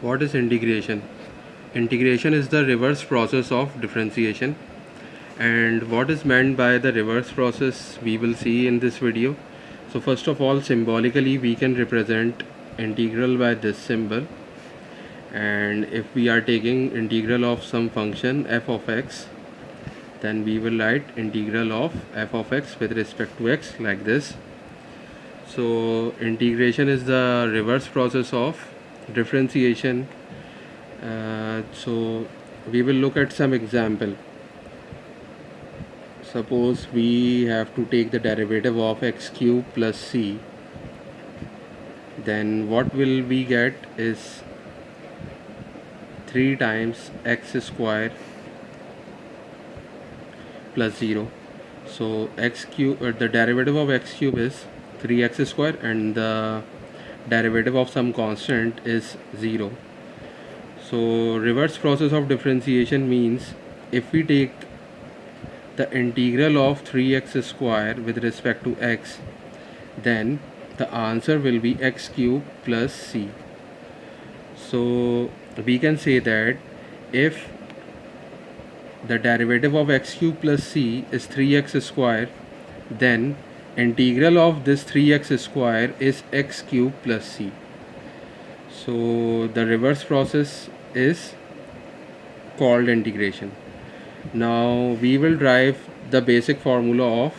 what is integration? Integration is the reverse process of differentiation. And what is meant by the reverse process we will see in this video. So first of all symbolically we can represent integral by this symbol. And if we are taking integral of some function f of x then we will write integral of f of x with respect to x like this. So integration is the reverse process of differentiation. Uh, so we will look at some example. Suppose we have to take the derivative of x cube plus c. Then what will we get is 3 times x square plus 0 so x cube uh, the derivative of x cube is 3x square and the derivative of some constant is 0 so reverse process of differentiation means if we take the integral of 3x square with respect to x then the answer will be x cube plus c. So we can say that if the derivative of x cube plus c is 3x square then integral of this 3x square is x cube plus c. So the reverse process is called integration. Now we will derive the basic formula of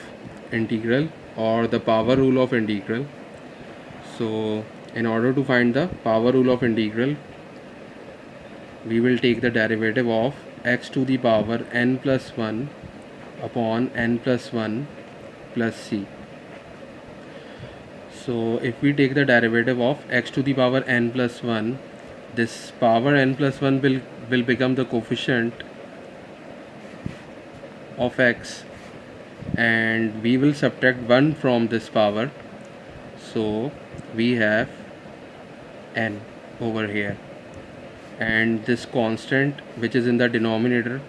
integral or the power rule of integral. So in order to find the power rule of integral we will take the derivative of x to the power n plus 1 upon n plus 1 plus c. So if we take the derivative of x to the power n plus 1 this power n plus 1 will, will become the coefficient of x and we will subtract 1 from this power. So we have n over here. And this constant which is in the denominator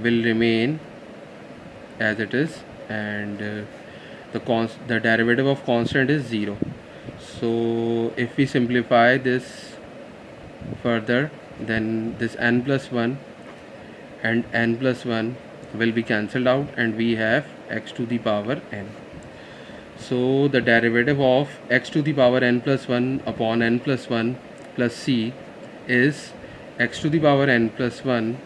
will remain as it is and uh, the const the derivative of constant is 0 so if we simplify this further then this n plus 1 and n plus 1 will be cancelled out and we have x to the power n. So the derivative of x to the power n plus 1 upon n plus 1 plus c is x to the power n plus 1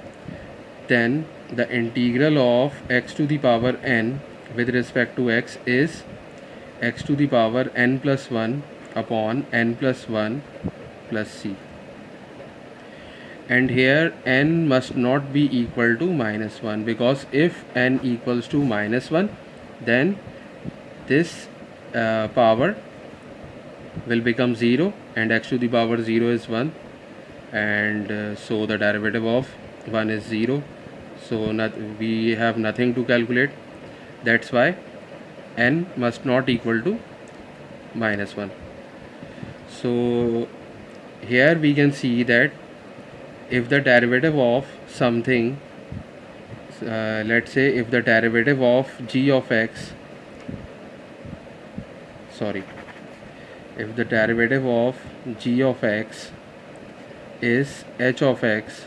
then the integral of x to the power n with respect to x is x to the power n plus 1 upon n plus 1 plus c. And here n must not be equal to minus 1 because if n equals to minus 1 then this uh, power will become 0 and x to the power 0 is 1 and uh, so the derivative of 1 is 0 so not, we have nothing to calculate that's why n must not equal to minus 1 so here we can see that if the derivative of something uh, let's say if the derivative of g of x sorry if the derivative of g of x is h of x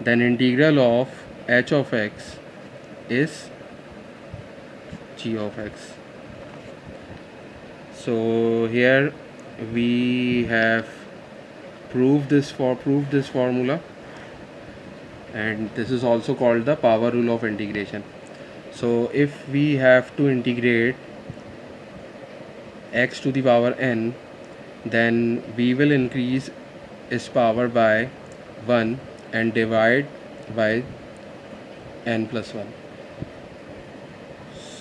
then integral of h of x is g of x. So here we have proved this for proved this formula. And this is also called the power rule of integration. So if we have to integrate x to the power n then we will increase its power by 1 and divide by n plus 1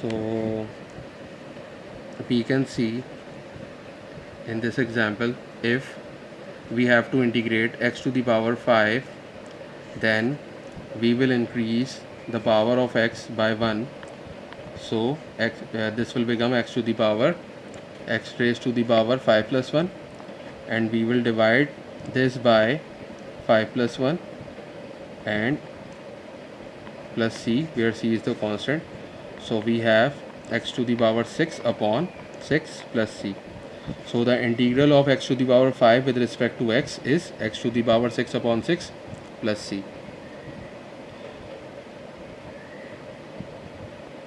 so we can see in this example if we have to integrate x to the power 5 then we will increase the power of x by 1 so x, uh, this will become x to the power x raised to the power 5 plus 1 and we will divide this by 5 plus 1 and plus c where c is the constant so we have x to the power 6 upon 6 plus c. So the integral of x to the power 5 with respect to x is x to the power 6 upon 6 plus c